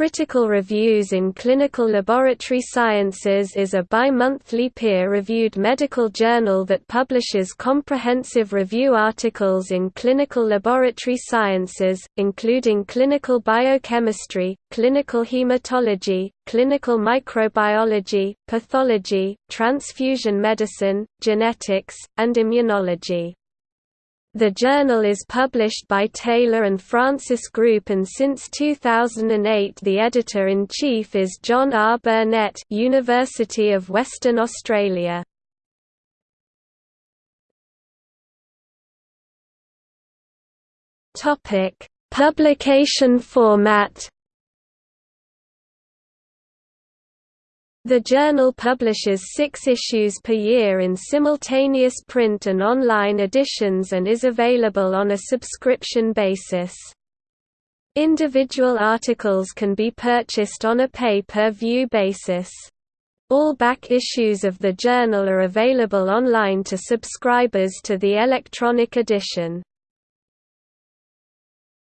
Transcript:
Critical Reviews in Clinical Laboratory Sciences is a bi-monthly peer-reviewed medical journal that publishes comprehensive review articles in clinical laboratory sciences, including clinical biochemistry, clinical hematology, clinical microbiology, pathology, transfusion medicine, genetics, and immunology. The journal is published by Taylor and Francis Group and since 2008 the editor-in-chief is John R. Burnett University of Western Australia. Publication format The journal publishes six issues per year in simultaneous print and online editions and is available on a subscription basis. Individual articles can be purchased on a pay-per-view basis. All back issues of the journal are available online to subscribers to the electronic edition.